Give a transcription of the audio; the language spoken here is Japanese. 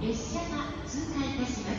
列車が通過いたします。